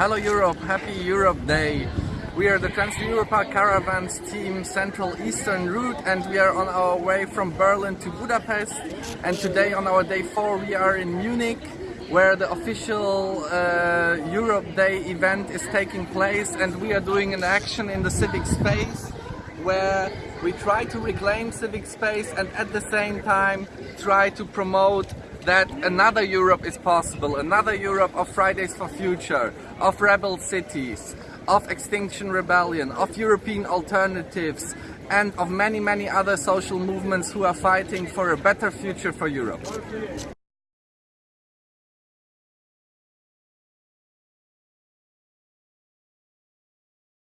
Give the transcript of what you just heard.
Hello Europe, happy Europe Day. We are the Trans-Europa Caravans Team Central Eastern Route and we are on our way from Berlin to Budapest and today on our day 4 we are in Munich where the official uh, Europe Day event is taking place and we are doing an action in the civic space where we try to reclaim civic space and at the same time try to promote that another Europe is possible, another Europe of Fridays for Future, of rebel cities, of Extinction Rebellion, of European alternatives and of many many other social movements who are fighting for a better future for Europe.